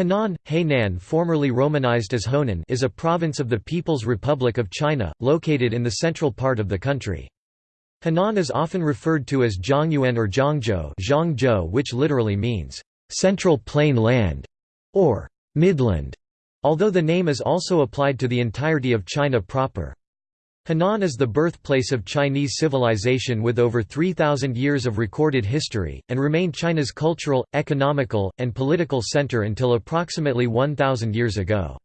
Henan, Hainan formerly romanized as Honan is a province of the People's Republic of China, located in the central part of the country. Henan is often referred to as Zhongyuan or Zhongzhou Zhongzhou which literally means, "...central plain land", or "...midland", although the name is also applied to the entirety of China proper. Henan is the birthplace of Chinese civilization with over 3,000 years of recorded history, and remained China's cultural, economical, and political center until approximately 1,000 years ago.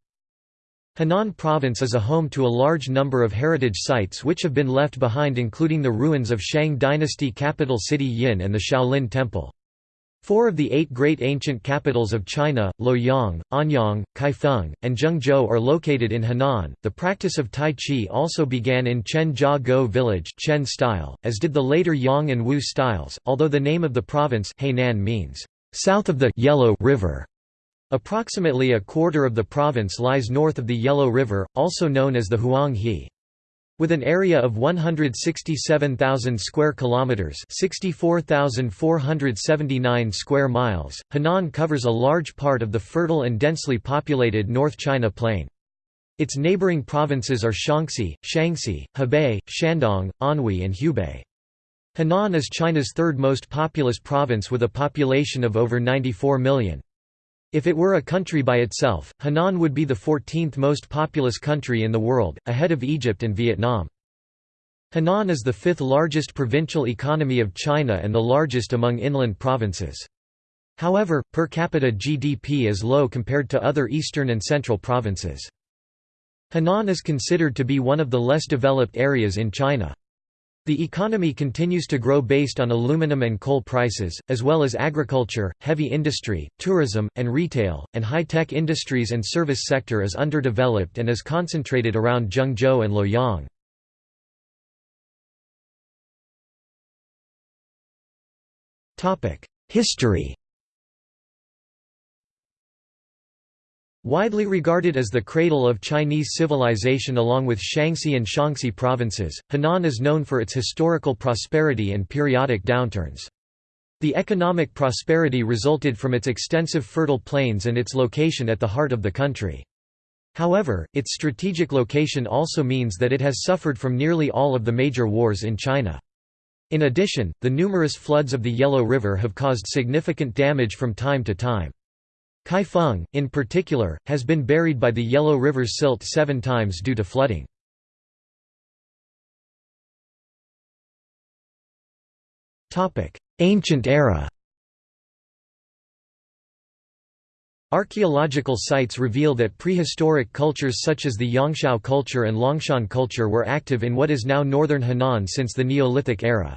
Henan Province is a home to a large number of heritage sites which have been left behind including the ruins of Shang dynasty capital city Yin and the Shaolin Temple. Four of the eight great ancient capitals of China, Luoyang, Anyang, Kaifeng, and Zhengzhou are located in Henan. The practice of Tai Chi also began in Chen Jia Gou village Chen style, as did the later Yang and Wu styles, although the name of the province Henan means, south of the Yellow River. Approximately a quarter of the province lies north of the Yellow River, also known as the Huang He. With an area of 167,000 square kilometers, 64,479 square miles, Henan covers a large part of the fertile and densely populated North China Plain. Its neighboring provinces are Shaanxi, Shanxi, Hebei, Shandong, Anhui and Hubei. Henan is China's third most populous province with a population of over 94 million. If it were a country by itself, Henan would be the 14th most populous country in the world, ahead of Egypt and Vietnam. Henan is the fifth largest provincial economy of China and the largest among inland provinces. However, per capita GDP is low compared to other eastern and central provinces. Henan is considered to be one of the less developed areas in China. The economy continues to grow based on aluminum and coal prices, as well as agriculture, heavy industry, tourism, and retail, and high-tech industries and service sector is underdeveloped and is concentrated around Zhengzhou and Luoyang. History Widely regarded as the cradle of Chinese civilization along with Shaanxi and Shanxi provinces, Henan is known for its historical prosperity and periodic downturns. The economic prosperity resulted from its extensive fertile plains and its location at the heart of the country. However, its strategic location also means that it has suffered from nearly all of the major wars in China. In addition, the numerous floods of the Yellow River have caused significant damage from time to time. Kaifeng, in particular, has been buried by the Yellow River's silt seven times due to flooding. Ancient era Archaeological sites reveal that prehistoric cultures such as the Yangshao culture and Longshan culture were active in what is now northern Henan since the Neolithic era.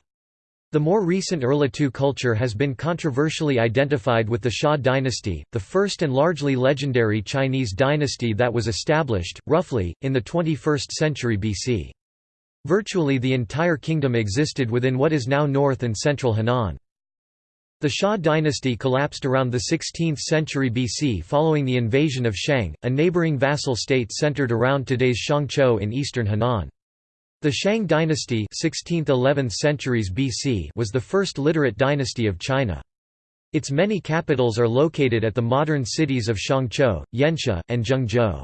The more recent Erlitou culture has been controversially identified with the Xia dynasty, the first and largely legendary Chinese dynasty that was established, roughly, in the 21st century BC. Virtually the entire kingdom existed within what is now north and central Henan. The Xia dynasty collapsed around the 16th century BC following the invasion of Shang, a neighboring vassal state centered around today's Shangqiu in eastern Henan. The Shang dynasty 16th–11th centuries BC was the first literate dynasty of China. Its many capitals are located at the modern cities of Shangqiu, Yanshi, and Zhengzhou.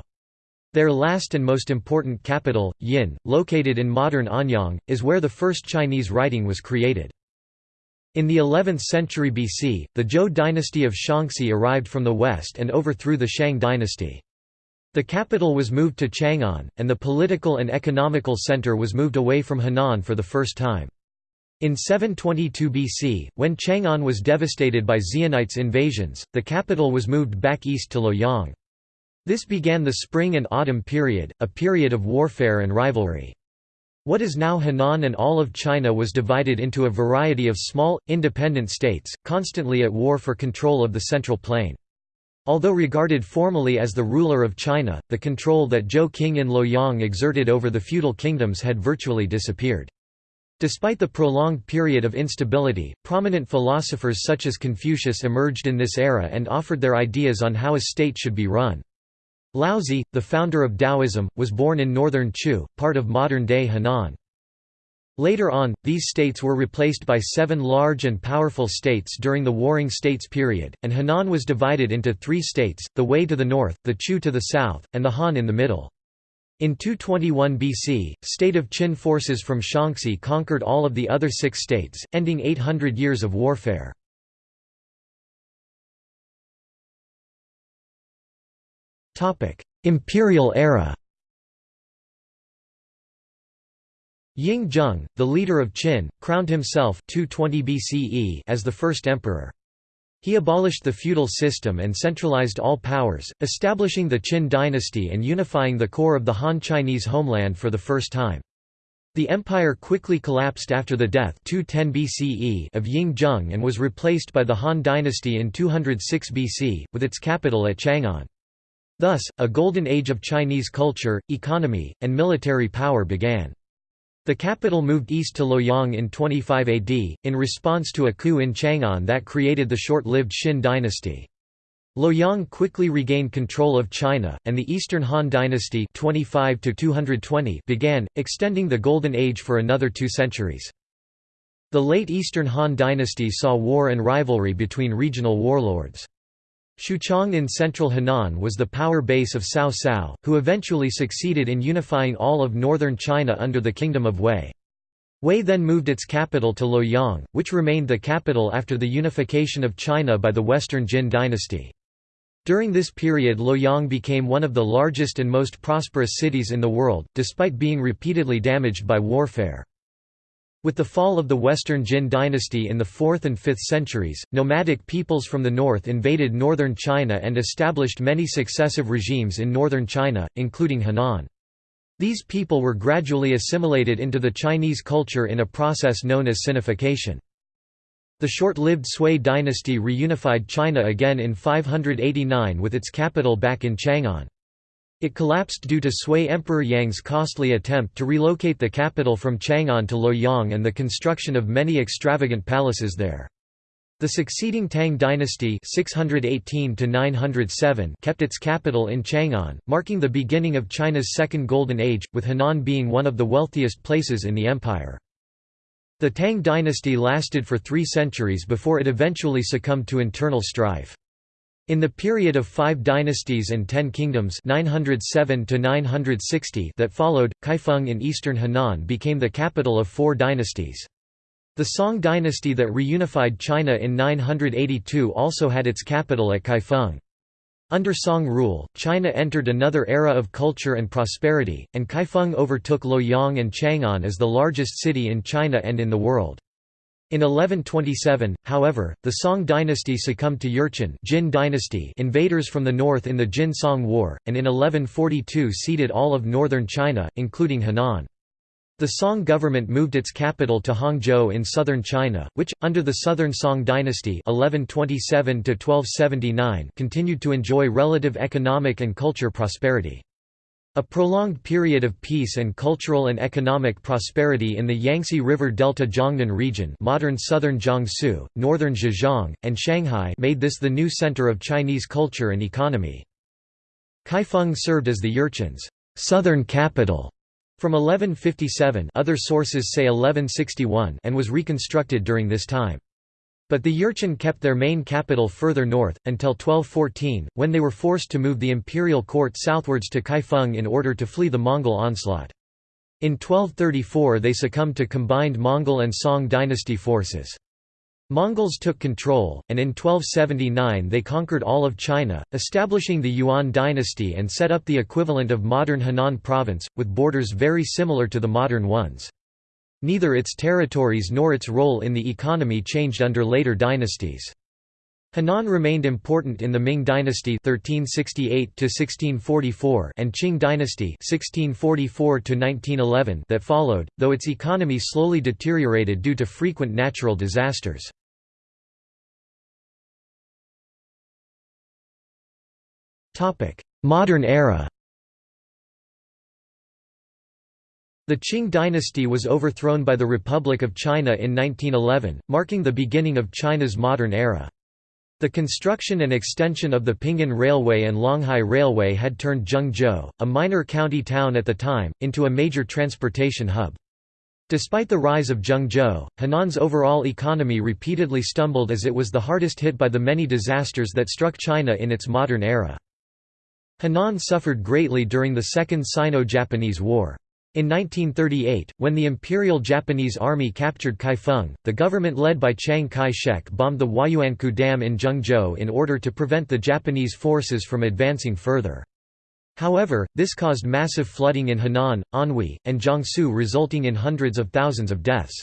Their last and most important capital, Yin, located in modern Anyang, is where the first Chinese writing was created. In the 11th century BC, the Zhou dynasty of Shaanxi arrived from the west and overthrew the Shang dynasty. The capital was moved to Chang'an, and the political and economical center was moved away from Henan for the first time. In 722 BC, when Chang'an was devastated by Xionites' invasions, the capital was moved back east to Luoyang. This began the Spring and Autumn period, a period of warfare and rivalry. What is now Henan and all of China was divided into a variety of small, independent states, constantly at war for control of the central plain. Although regarded formally as the ruler of China, the control that Zhou King in Luoyang exerted over the feudal kingdoms had virtually disappeared. Despite the prolonged period of instability, prominent philosophers such as Confucius emerged in this era and offered their ideas on how a state should be run. Laozi, the founder of Taoism, was born in northern Chu, part of modern-day Henan. Later on, these states were replaced by seven large and powerful states during the Warring States period, and Henan was divided into three states, the Wei to the north, the Chu to the south, and the Han in the middle. In 221 BC, state of Qin forces from Shaanxi conquered all of the other six states, ending 800 years of warfare. Imperial era Ying Zheng, the leader of Qin, crowned himself 220 BCE as the first emperor. He abolished the feudal system and centralized all powers, establishing the Qin dynasty and unifying the core of the Han Chinese homeland for the first time. The empire quickly collapsed after the death 210 BCE of Ying Zheng and was replaced by the Han dynasty in 206 BC, with its capital at Chang'an. Thus, a golden age of Chinese culture, economy, and military power began. The capital moved east to Luoyang in 25 AD, in response to a coup in Chang'an that created the short-lived Xin dynasty. Luoyang quickly regained control of China, and the Eastern Han dynasty 25 began, extending the Golden Age for another two centuries. The late Eastern Han dynasty saw war and rivalry between regional warlords. Xuchang in central Henan was the power base of Cao Cao, who eventually succeeded in unifying all of northern China under the Kingdom of Wei. Wei then moved its capital to Luoyang, which remained the capital after the unification of China by the Western Jin dynasty. During this period Luoyang became one of the largest and most prosperous cities in the world, despite being repeatedly damaged by warfare. With the fall of the Western Jin dynasty in the 4th and 5th centuries, nomadic peoples from the north invaded northern China and established many successive regimes in northern China, including Henan. These people were gradually assimilated into the Chinese culture in a process known as Sinification. The short-lived Sui dynasty reunified China again in 589 with its capital back in Chang'an. It collapsed due to Sui Emperor Yang's costly attempt to relocate the capital from Chang'an to Luoyang and the construction of many extravagant palaces there. The succeeding Tang dynasty 618 kept its capital in Chang'an, marking the beginning of China's Second Golden Age, with Henan being one of the wealthiest places in the empire. The Tang dynasty lasted for three centuries before it eventually succumbed to internal strife. In the period of five dynasties and ten kingdoms 907 that followed, Kaifeng in eastern Henan became the capital of four dynasties. The Song dynasty that reunified China in 982 also had its capital at Kaifeng. Under Song rule, China entered another era of culture and prosperity, and Kaifeng overtook Luoyang and Chang'an as the largest city in China and in the world. In 1127, however, the Song dynasty succumbed to Jurchen Jin dynasty invaders from the north in the Jin-Song War, and in 1142 ceded all of northern China, including Henan. The Song government moved its capital to Hangzhou in southern China, which, under the Southern Song dynasty 1127 continued to enjoy relative economic and culture prosperity. A prolonged period of peace and cultural and economic prosperity in the Yangtze River Delta Jiangnan region modern southern Jiangsu, northern Zhejiang, and Shanghai made this the new center of Chinese culture and economy. Kaifeng served as the Jurchen's southern capital from 1157 other sources say 1161 and was reconstructed during this time. But the Jurchen kept their main capital further north, until 1214, when they were forced to move the imperial court southwards to Kaifeng in order to flee the Mongol onslaught. In 1234 they succumbed to combined Mongol and Song dynasty forces. Mongols took control, and in 1279 they conquered all of China, establishing the Yuan dynasty and set up the equivalent of modern Henan province, with borders very similar to the modern ones. Neither its territories nor its role in the economy changed under later dynasties. Henan remained important in the Ming dynasty (1368–1644) and Qing dynasty (1644–1911) that followed, though its economy slowly deteriorated due to frequent natural disasters. Topic: Modern era The Qing dynasty was overthrown by the Republic of China in 1911, marking the beginning of China's modern era. The construction and extension of the Pinghan Railway and Longhai Railway had turned Zhengzhou, a minor county town at the time, into a major transportation hub. Despite the rise of Zhengzhou, Henan's overall economy repeatedly stumbled as it was the hardest hit by the many disasters that struck China in its modern era. Henan suffered greatly during the Second Sino-Japanese War. In 1938, when the Imperial Japanese Army captured Kaifeng, the government led by Chiang Kai-shek bombed the Huayuankou Dam in Zhengzhou in order to prevent the Japanese forces from advancing further. However, this caused massive flooding in Henan, Anhui, and Jiangsu resulting in hundreds of thousands of deaths.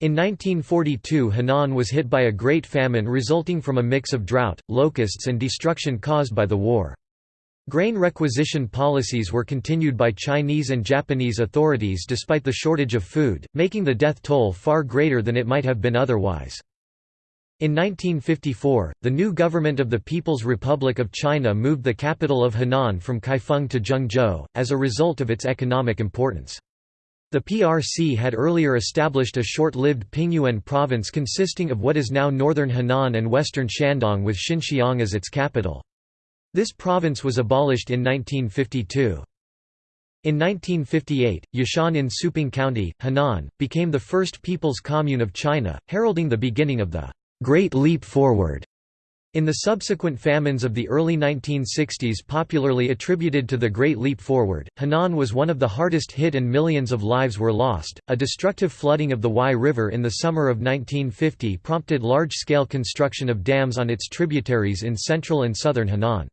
In 1942 Henan was hit by a great famine resulting from a mix of drought, locusts and destruction caused by the war. Grain requisition policies were continued by Chinese and Japanese authorities despite the shortage of food, making the death toll far greater than it might have been otherwise. In 1954, the new government of the People's Republic of China moved the capital of Henan from Kaifeng to Zhengzhou, as a result of its economic importance. The PRC had earlier established a short-lived Pingyuan province consisting of what is now northern Henan and western Shandong with Xinxiang as its capital. This province was abolished in 1952. In 1958, Yushan in Suiping County, Henan, became the first People's Commune of China, heralding the beginning of the Great Leap Forward. In the subsequent famines of the early 1960s popularly attributed to the Great Leap Forward, Henan was one of the hardest hit and millions of lives were lost. A destructive flooding of the Huai River in the summer of 1950 prompted large-scale construction of dams on its tributaries in central and southern Henan.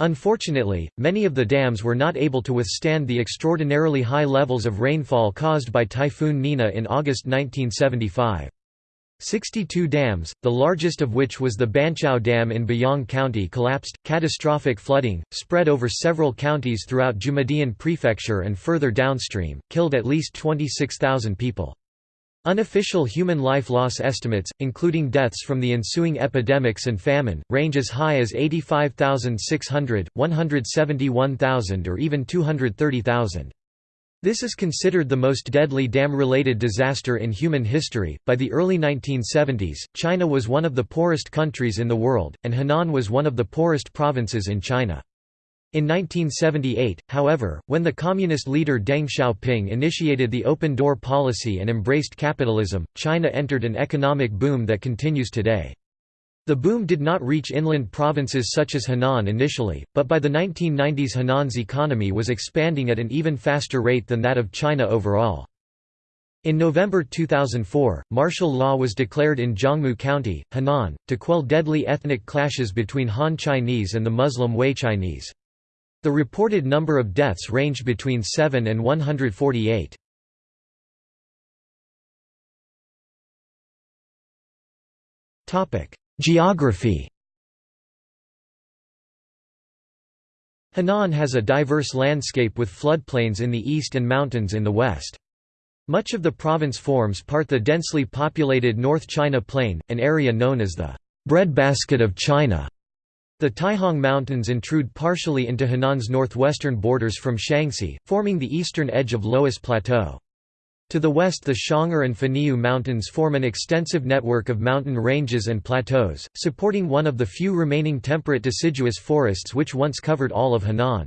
Unfortunately, many of the dams were not able to withstand the extraordinarily high levels of rainfall caused by Typhoon Nina in August 1975. 62 dams, the largest of which was the Banqiao Dam in Biyang County collapsed. Catastrophic flooding, spread over several counties throughout Zhumadian Prefecture and further downstream, killed at least 26,000 people. Unofficial human life loss estimates, including deaths from the ensuing epidemics and famine, range as high as 85,600, 171,000 or even 230,000. This is considered the most deadly dam-related disaster in human history. By the early 1970s, China was one of the poorest countries in the world, and Henan was one of the poorest provinces in China. In 1978, however, when the communist leader Deng Xiaoping initiated the open door policy and embraced capitalism, China entered an economic boom that continues today. The boom did not reach inland provinces such as Henan initially, but by the 1990s Henan's economy was expanding at an even faster rate than that of China overall. In November 2004, martial law was declared in Zhongmu County, Henan, to quell deadly ethnic clashes between Han Chinese and the Muslim Hui Chinese. The reported number of deaths ranged between 7 and 148. Topic: Geography Henan has a diverse landscape with floodplains in the east and mountains in the west. Much of the province forms part the densely populated North China Plain, an area known as the breadbasket of China. The Taihang Mountains intrude partially into Henan's northwestern borders from Shanxi, forming the eastern edge of Loess Plateau. To the west the Xiong'er and Funiu Mountains form an extensive network of mountain ranges and plateaus, supporting one of the few remaining temperate deciduous forests which once covered all of Henan.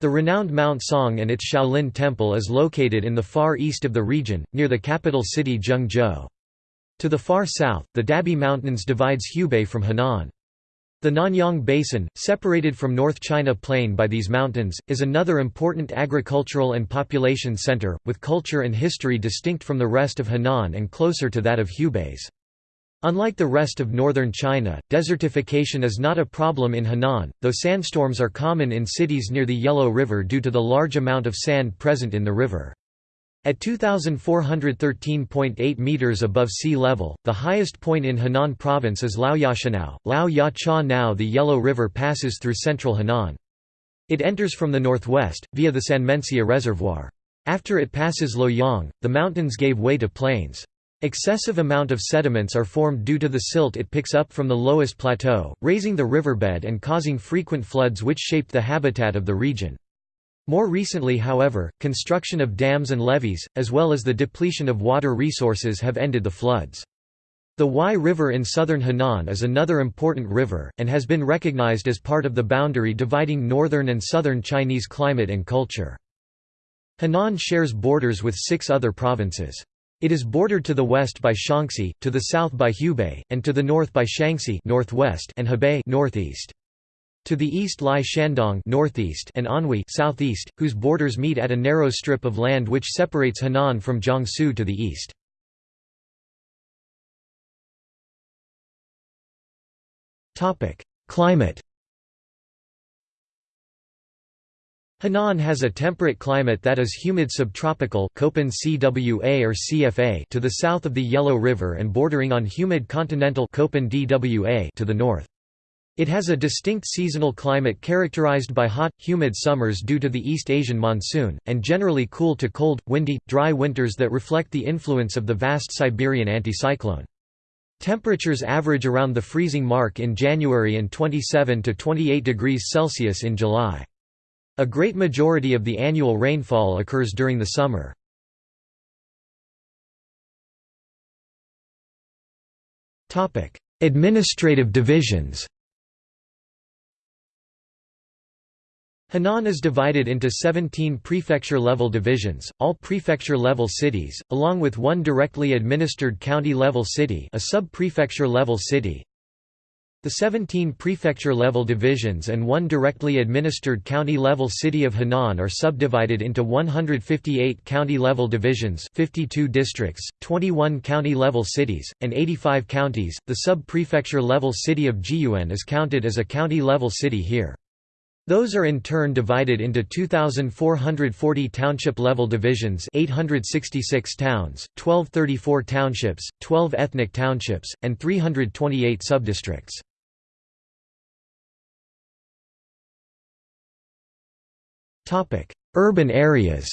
The renowned Mount Song and its Shaolin Temple is located in the far east of the region, near the capital city Zhengzhou. To the far south, the Dabie Mountains divides Hubei from Henan. The Nanyang Basin, separated from North China Plain by these mountains, is another important agricultural and population center, with culture and history distinct from the rest of Henan and closer to that of Hubei's. Unlike the rest of northern China, desertification is not a problem in Henan, though sandstorms are common in cities near the Yellow River due to the large amount of sand present in the river. At 2,413.8 meters above sea level, the highest point in Henan province is Laoyashanao. Lao Ya Cha Now the Yellow River passes through central Henan. It enters from the northwest, via the Sanmenxia Reservoir. After it passes Luoyang, the mountains gave way to plains. Excessive amount of sediments are formed due to the silt it picks up from the Loess Plateau, raising the riverbed and causing frequent floods which shaped the habitat of the region. More recently however, construction of dams and levees, as well as the depletion of water resources have ended the floods. The Huai River in southern Henan is another important river, and has been recognized as part of the boundary dividing northern and southern Chinese climate and culture. Henan shares borders with six other provinces. It is bordered to the west by Shaanxi, to the south by Hubei, and to the north by Shanxi northwest and Hebei northeast. To the east lie Shandong northeast and Anhui southeast, whose borders meet at a narrow strip of land which separates Henan from Jiangsu to the east. Climate Henan has a temperate climate that is humid subtropical CWA or CFA to the south of the Yellow River and bordering on humid continental DWA to the north. It has a distinct seasonal climate characterized by hot, humid summers due to the East Asian monsoon, and generally cool to cold, windy, dry winters that reflect the influence of the vast Siberian anticyclone. Temperatures average around the freezing mark in January and 27 to 28 degrees Celsius in July. A great majority of the annual rainfall occurs during the summer. Administrative divisions Henan is divided into 17 prefecture-level divisions, all prefecture-level cities, along with one directly administered county-level city a sub-prefecture-level city, the 17 prefecture-level divisions and one directly administered county-level city of Henan are subdivided into 158 county-level divisions 52 districts, 21 county-level cities, and 85 counties. The sub-prefecture-level city of Jiyuan is counted as a county-level city here. Those are in turn divided into 2,440 township-level divisions 866 towns, 1234 townships, 12 ethnic townships, and 328 subdistricts. Urban areas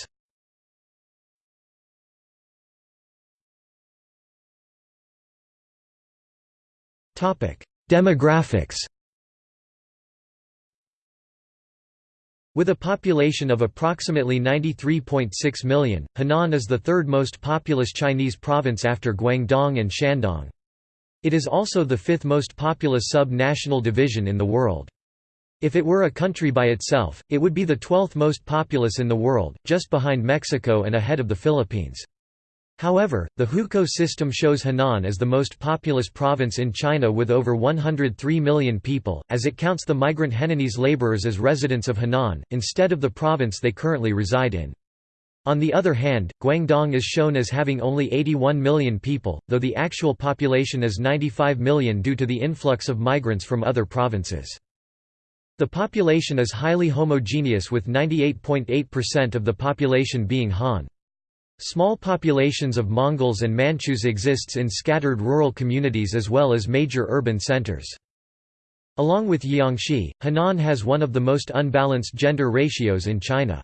Demographics With a population of approximately 93.6 million, Henan is the third most populous Chinese province after Guangdong and Shandong. It is also the fifth most populous sub-national division in the world. If it were a country by itself, it would be the 12th most populous in the world, just behind Mexico and ahead of the Philippines. However, the Hukou system shows Henan as the most populous province in China with over 103 million people, as it counts the migrant Henanese laborers as residents of Henan, instead of the province they currently reside in. On the other hand, Guangdong is shown as having only 81 million people, though the actual population is 95 million due to the influx of migrants from other provinces. The population is highly homogeneous with 98.8% of the population being Han. Small populations of Mongols and Manchus exists in scattered rural communities as well as major urban centers. Along with Jiangxi, Henan has one of the most unbalanced gender ratios in China.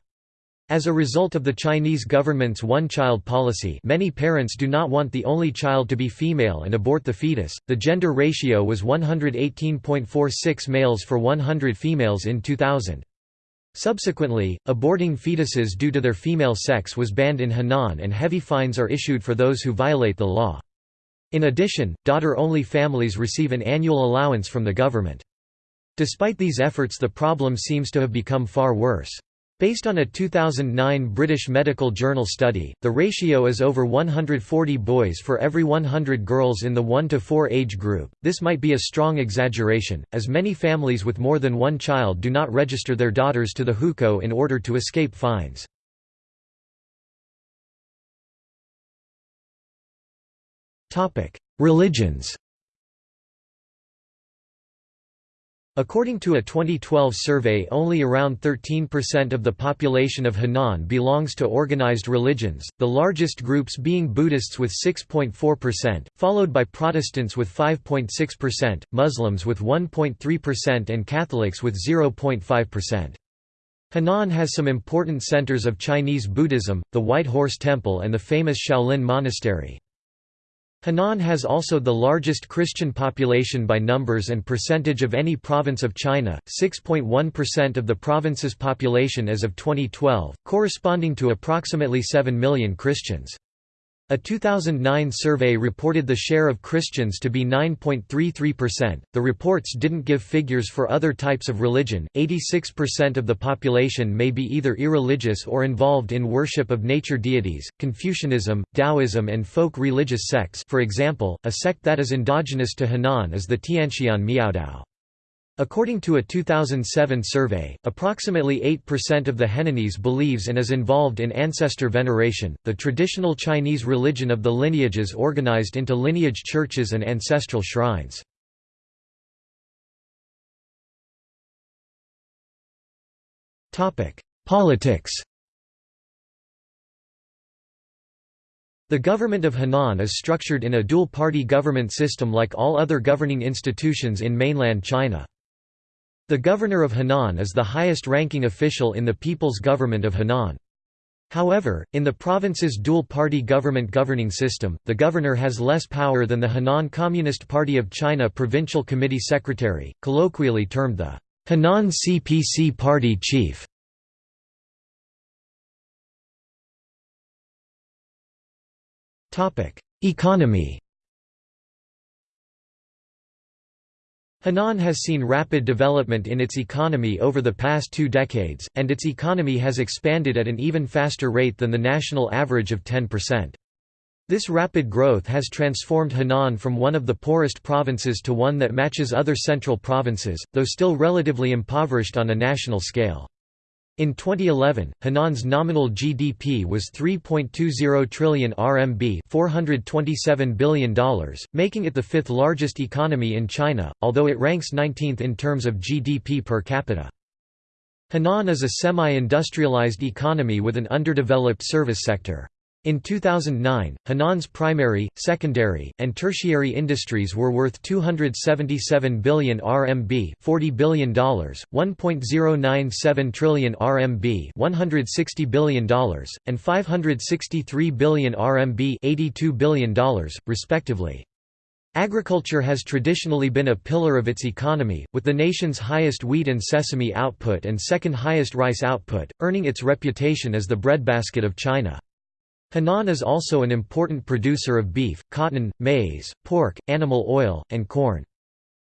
As a result of the Chinese government's one-child policy many parents do not want the only child to be female and abort the fetus. The gender ratio was 118.46 males for 100 females in 2000. Subsequently, aborting fetuses due to their female sex was banned in Henan and heavy fines are issued for those who violate the law. In addition, daughter-only families receive an annual allowance from the government. Despite these efforts the problem seems to have become far worse. Based on a 2009 British Medical Journal study, the ratio is over 140 boys for every 100 girls in the 1 to 4 age group. This might be a strong exaggeration, as many families with more than one child do not register their daughters to the hukou in order to escape fines. Topic: Religions According to a 2012 survey only around 13% of the population of Henan belongs to organized religions, the largest groups being Buddhists with 6.4%, followed by Protestants with 5.6%, Muslims with 1.3% and Catholics with 0.5%. Henan has some important centers of Chinese Buddhism, the White Horse Temple and the famous Shaolin Monastery. Henan has also the largest Christian population by numbers and percentage of any province of China, 6.1% of the province's population as of 2012, corresponding to approximately 7 million Christians. A 2009 survey reported the share of Christians to be 9.33%. The reports didn't give figures for other types of religion. 86% of the population may be either irreligious or involved in worship of nature deities. Confucianism, Taoism, and folk religious sects, for example, a sect that is endogenous to Henan is the Tianxian Miaodao. According to a 2007 survey, approximately 8% of the Henanese believes and is involved in ancestor veneration, the traditional Chinese religion of the lineages organized into lineage churches and ancestral shrines. Politics The government of Henan is structured in a dual-party government system like all other governing institutions in mainland China. The Governor of Henan is the highest-ranking official in the People's Government of Henan. However, in the province's dual-party government governing system, the governor has less power than the Henan Communist Party of China Provincial Committee Secretary, colloquially termed the Henan CPC Party Chief. Economy Henan has seen rapid development in its economy over the past two decades, and its economy has expanded at an even faster rate than the national average of 10%. This rapid growth has transformed Henan from one of the poorest provinces to one that matches other central provinces, though still relatively impoverished on a national scale. In 2011, Henan's nominal GDP was 3.20 trillion RMB $427 billion, making it the fifth largest economy in China, although it ranks 19th in terms of GDP per capita. Henan is a semi-industrialized economy with an underdeveloped service sector. In 2009, Henan's primary, secondary, and tertiary industries were worth 277 billion RMB $40 billion, 1.097 trillion RMB $160 billion, and 563 billion RMB $82 billion, respectively. Agriculture has traditionally been a pillar of its economy, with the nation's highest wheat and sesame output and second highest rice output, earning its reputation as the breadbasket of China. Henan is also an important producer of beef, cotton, maize, pork, animal oil, and corn.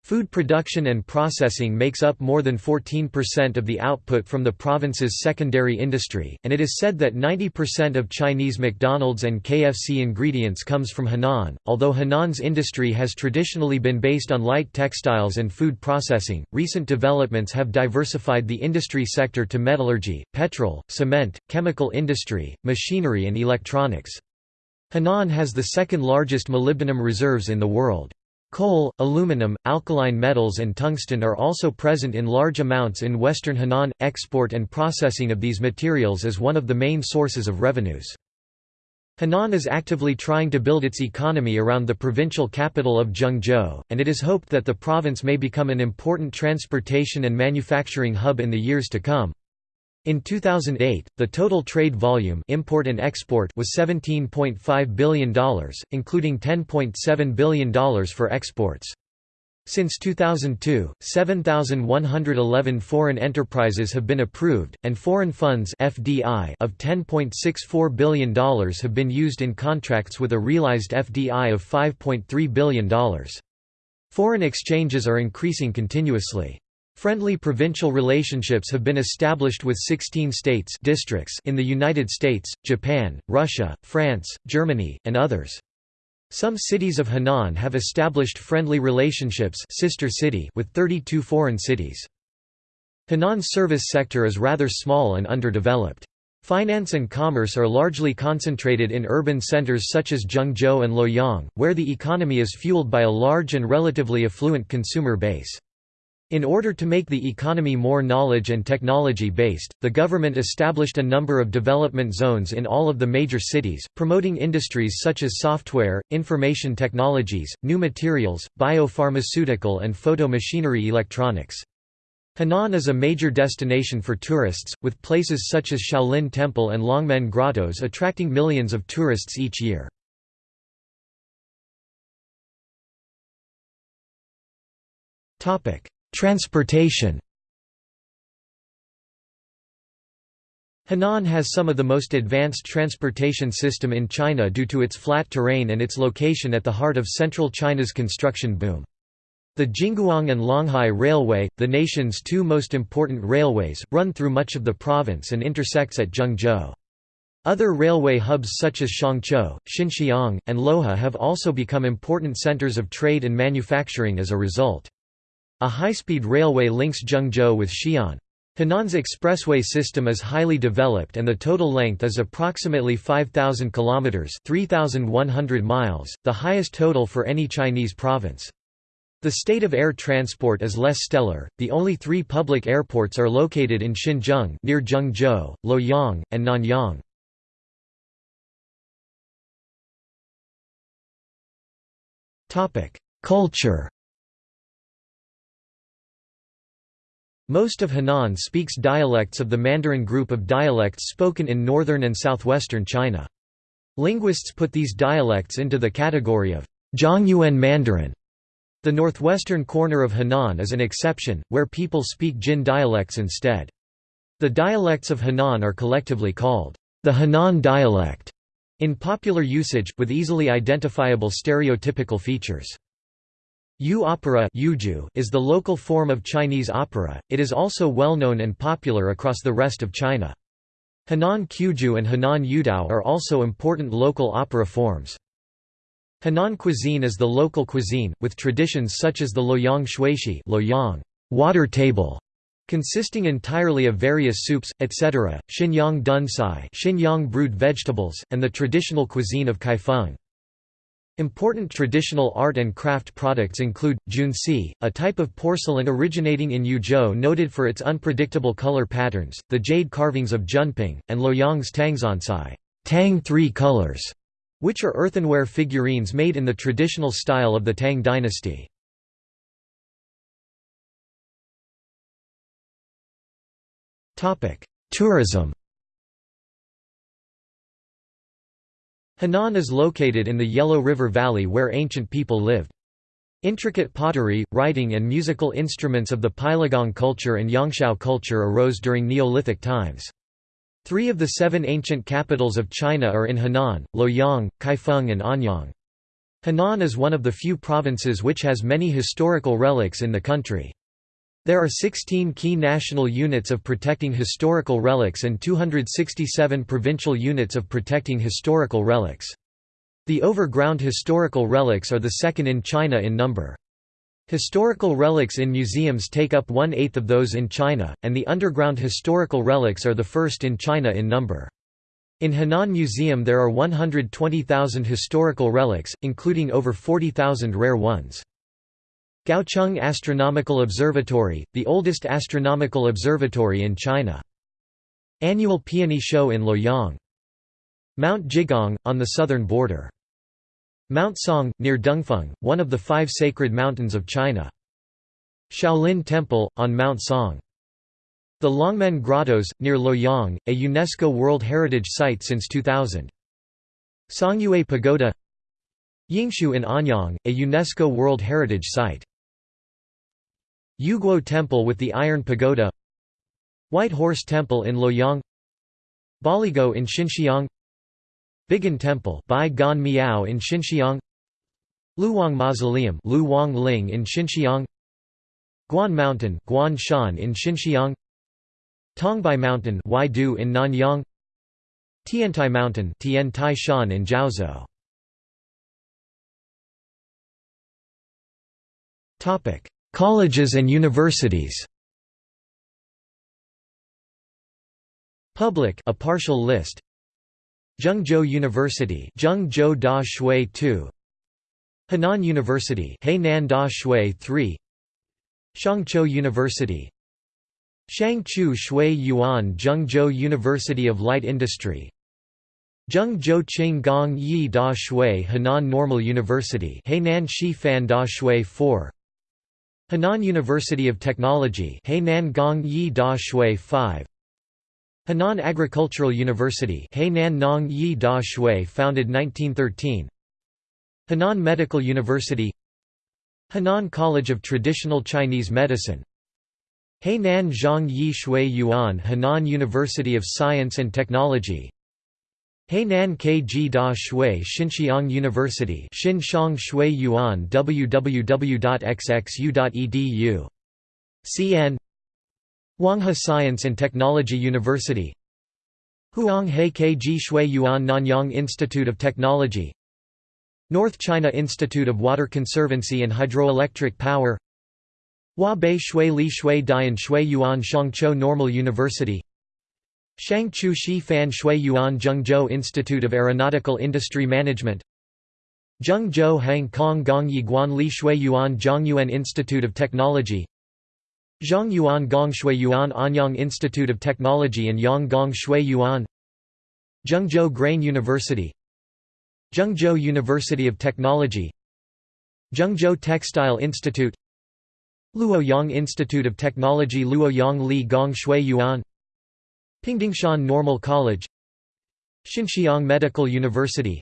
Food production and processing makes up more than 14% of the output from the province's secondary industry, and it is said that 90% of Chinese McDonald's and KFC ingredients comes from Henan. Although Henan's industry has traditionally been based on light textiles and food processing, recent developments have diversified the industry sector to metallurgy, petrol, cement, chemical industry, machinery and electronics. Henan has the second largest molybdenum reserves in the world. Coal, aluminum, alkaline metals and tungsten are also present in large amounts in western Henan. Export and processing of these materials is one of the main sources of revenues. Henan is actively trying to build its economy around the provincial capital of Zhengzhou, and it is hoped that the province may become an important transportation and manufacturing hub in the years to come. In 2008, the total trade volume import and export was $17.5 billion, including $10.7 billion for exports. Since 2002, 7,111 foreign enterprises have been approved, and foreign funds FDI of $10.64 billion have been used in contracts with a realized FDI of $5.3 billion. Foreign exchanges are increasing continuously. Friendly provincial relationships have been established with 16 states districts in the United States, Japan, Russia, France, Germany, and others. Some cities of Henan have established friendly relationships sister city with 32 foreign cities. Henan's service sector is rather small and underdeveloped. Finance and commerce are largely concentrated in urban centers such as Zhengzhou and Luoyang, where the economy is fueled by a large and relatively affluent consumer base. In order to make the economy more knowledge and technology-based, the government established a number of development zones in all of the major cities, promoting industries such as software, information technologies, new materials, biopharmaceutical and photo-machinery electronics. Henan is a major destination for tourists, with places such as Shaolin Temple and Longmen Grottos attracting millions of tourists each year. Transportation Henan has some of the most advanced transportation system in China due to its flat terrain and its location at the heart of central China's construction boom. The Jingguang and Longhai Railway, the nation's two most important railways, run through much of the province and intersects at Zhengzhou. Other railway hubs such as Shangqiu, Xinxiang, and Luohe have also become important centers of trade and manufacturing as a result. A high-speed railway links Zhengzhou with Xi'an. Henan's expressway system is highly developed and the total length is approximately 5000 kilometers, 3100 miles, the highest total for any Chinese province. The state of air transport is less stellar. The only 3 public airports are located in Xinzheng near Zhengzhou, Luoyang, and Nanyang. Topic: Culture Most of Henan speaks dialects of the Mandarin group of dialects spoken in northern and southwestern China. Linguists put these dialects into the category of Zhongyuan Mandarin. The northwestern corner of Henan is an exception, where people speak Jin dialects instead. The dialects of Henan are collectively called the Henan dialect in popular usage, with easily identifiable stereotypical features. Yu opera is the local form of Chinese opera, it is also well known and popular across the rest of China. Henan Quju and Henan Yudao are also important local opera forms. Henan cuisine is the local cuisine, with traditions such as the Luoyang Shuishi Luoyang water table, consisting entirely of various soups, etc., Xinyang Dunsai Xinyang brewed vegetables, and the traditional cuisine of Kaifeng. Important traditional art and craft products include, junci, a type of porcelain originating in Yuzhou noted for its unpredictable color patterns, the jade carvings of Junping, and Luoyang's tangsancai tang three colors", which are earthenware figurines made in the traditional style of the Tang dynasty. Tourism Henan is located in the Yellow River Valley where ancient people lived. Intricate pottery, writing and musical instruments of the Peiligang culture and Yangshao culture arose during Neolithic times. Three of the seven ancient capitals of China are in Henan, Luoyang, Kaifeng and Anyang. Henan is one of the few provinces which has many historical relics in the country. There are 16 key national units of protecting historical relics and 267 provincial units of protecting historical relics. The overground historical relics are the second in China in number. Historical relics in museums take up one-eighth of those in China, and the underground historical relics are the first in China in number. In Henan Museum there are 120,000 historical relics, including over 40,000 rare ones. Gaocheng Astronomical Observatory, the oldest astronomical observatory in China. Annual Peony Show in Luoyang. Mount Jigong, on the southern border. Mount Song, near Dengfeng, one of the five sacred mountains of China. Shaolin Temple, on Mount Song. The Longmen Grottoes, near Luoyang, a UNESCO World Heritage Site since 2000. Songyue Pagoda Yinxu in Anyang, a UNESCO World Heritage Site Youguo Temple with the Iron Pagoda White Horse Temple in Luoyang Baligou in Xinxiang Bigan Temple Bai Gan Miao in Xinxiang Luwang Mausoleum Luwang Ling in Xinxiang Guan Mountain Guan Shan in Xinxiang Tongbai Mountain Waidu in Nanyang Tiantai Mountain Tiantai Shan in Jiaozuo Topic Colleges and universities. Public a partial list. Zhengzhou University Zhengzhou Da Shui 2 Henan University Henan Da Shui 3 Shangqiu University. Shangqiu Shui Yuan Zhengzhou University of Light Industry. Zhengzhou Qinggong Yi Da Shui Henan Normal University Henan Shi Fan Da Shui 4 Henan University of Technology Henan Gong Yi Da Shui 5 Henan Agricultural University Henan founded 1913 Henan Medical University Henan College of Traditional Chinese Medicine. Hainan Zhang Yi Shui Yuan Henan University of Science and Technology Hainan KG Da Shui Xinxiang University Xinxiang Shui Yuan www.xxu.edu CN Huanghe Science and Technology University. Huanghe KG Shui Yuan Nanyang Institute of Technology. North China Institute of Water Conservancy and Hydroelectric Power. Hua Bei Shui Li Shui Dian Shui Yuan Shangqiu Normal University Shangqiu Shi Fan Shui Yuan Zhengzhou Institute of Aeronautical Industry Management. Zhengzhou Hang Kong Gong Guan Li Shui Yuan Zhongyuan Institute of Technology. Zhongyuan Gong Shui Yuan Anyang Institute of Technology and Yanggong Shui Yuan. Zhengzhou Grain University. Zhengzhou University of Technology. Zhengzhou Textile Institute. Luoyang Institute of Technology Luoyang Li Gong Shui Yuan Pingdingshan Normal College Xinxiang Medical University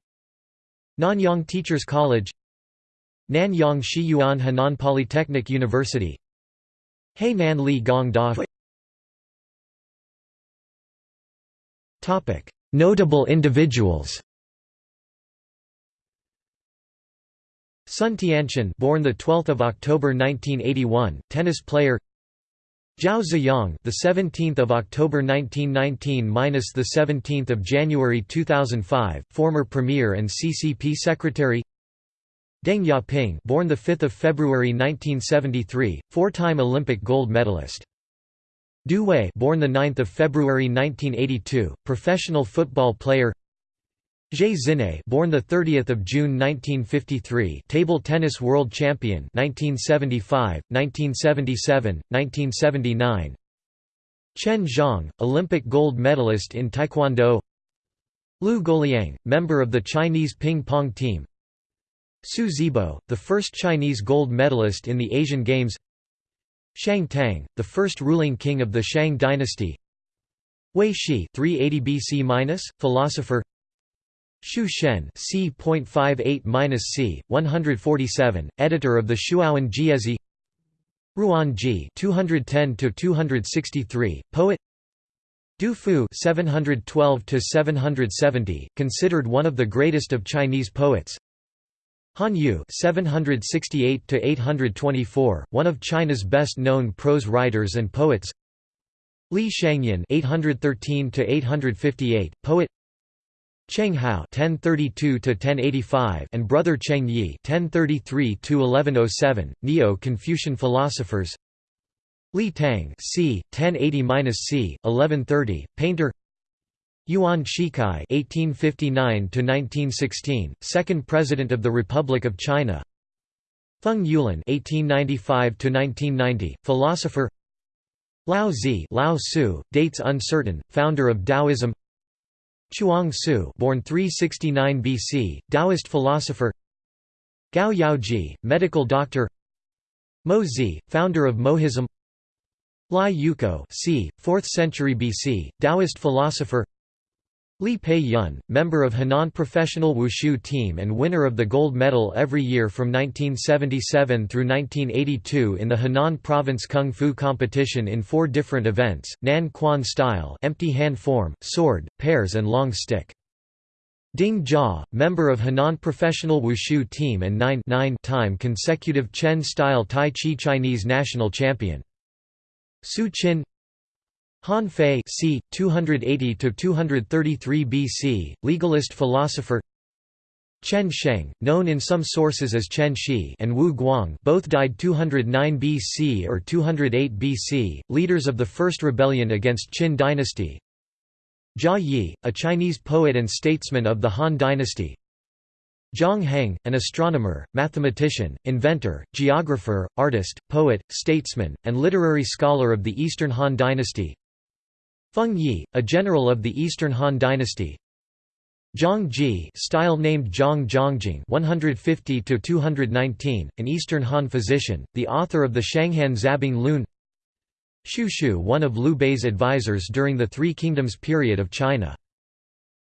Nanyang Teachers College Nanyang Shiyuan Henan Polytechnic University Henan Li Gong Da. Notable individuals. Sun Tiantian born the 12th of October 1981 tennis player Zhao Ziyang the 17th of October 1919 minus the 17th of January 2005 former premier and CCP secretary. Deng Yaping born the 5th of February 1973 four-time Olympic gold medalist. Du Wei born the 9th of February 1982 professional football player Ge Xin'ai born the 30th of June 1953 table tennis world champion 1975 1977 1979 Chen Zhong Olympic gold medalist in taekwondo. Liu Guoliang member of the Chinese ping pong team. Su Zibo the first Chinese gold medalist in the Asian Games. Shang Tang the first ruling king of the Shang dynasty. Wei Shi 380 BC- philosopher Xu Shen C.58-C, 147, editor of the Shuowen Jiezi. Ruan Ji 210–263, poet. Du Fu 712–770, considered one of the greatest of Chinese poets. Han Yu 768–824, one of China's best-known prose writers and poets. Li Shangyin 813–858, poet Cheng Hao (1032–1085) and brother Cheng Yi (1033–1107), Neo-Confucian philosophers. Li Tang (c. 1080–c. 1130), painter. Yuan Shikai (1859–1916), second president of the Republic of China. Feng Youlan (1895–1990), philosopher. Lao Zi Lao Su, dates uncertain, founder of Taoism. Chuang Tzu born 369 BC, Taoist philosopher. Gao Yaojie, medical doctor. Mo Zi, founder of Mohism. Lie Yukou c. 4th century BC, Taoist philosopher Li Pei Yun, member of Henan professional wushu team and winner of the gold medal every year from 1977 through 1982 in the Henan province kung fu competition in four different events, Nan Quan style empty hand form, sword, pairs and long stick. Ding Jia, member of Henan professional wushu team and nine, nine time consecutive Chen style Tai Chi Chinese national champion. Su Qin Han Fei c. 280–233 BC, legalist philosopher Chen Sheng, known in some sources as Chen She and Wu Guang both died 209 BC or 208 BC, leaders of the First Rebellion against Qin dynasty. Jia Yi, a Chinese poet and statesman of the Han dynasty. Zhang Heng, an astronomer, mathematician, inventor, geographer, artist, poet, statesman, and literary scholar of the Eastern Han dynasty Feng Yi, a general of the Eastern Han dynasty. Zhang Ji, style named Zhang Zhongjing, 150 to 219, an Eastern Han physician, the author of the Shanghan Zabing Lun. Xu Shu, one of Liu Bei's advisors during the Three Kingdoms period of China.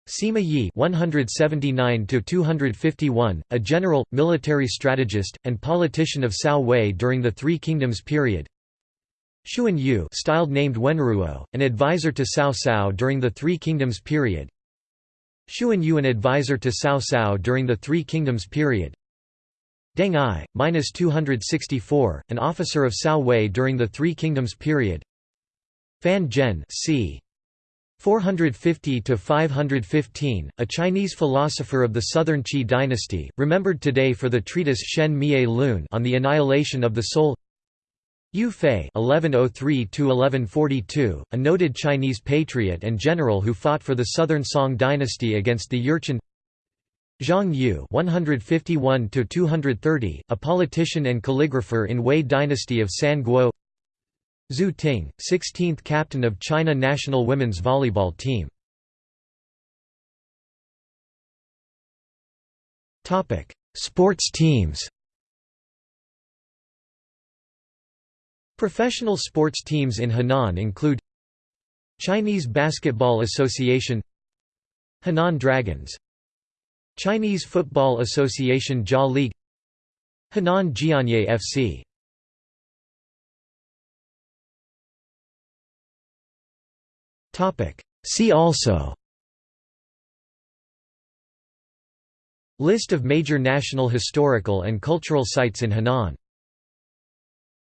Sima Yi 179 to 251, a general, military strategist, and politician of Cao Wei during the Three Kingdoms period. Xun Yu styled named Wenruo, an advisor to Cao Cao during the Three Kingdoms period. Xuan Yu an advisor to Cao Cao during the Three Kingdoms period. Deng Ai, minus 264, an officer of Cao Wei during the Three Kingdoms period. Fan Zhen c. 450 to 515, a Chinese philosopher of the Southern Qi dynasty, remembered today for the treatise Shen Mie Lun on the annihilation of the soul Yue Fei (1103–1142), a noted Chinese patriot and general who fought for the Southern Song dynasty against the Jurchen. Zhong Yao (151–230), a politician and calligrapher in Wei dynasty of San Guo. Zhu Ting, 16th captain of China national women's volleyball team. Topic: Sports teams. Professional sports teams in Henan include Chinese Basketball Association Henan Dragons Chinese Football Association Jia League Henan Jianye FC See also List of major national historical and cultural sites in Henan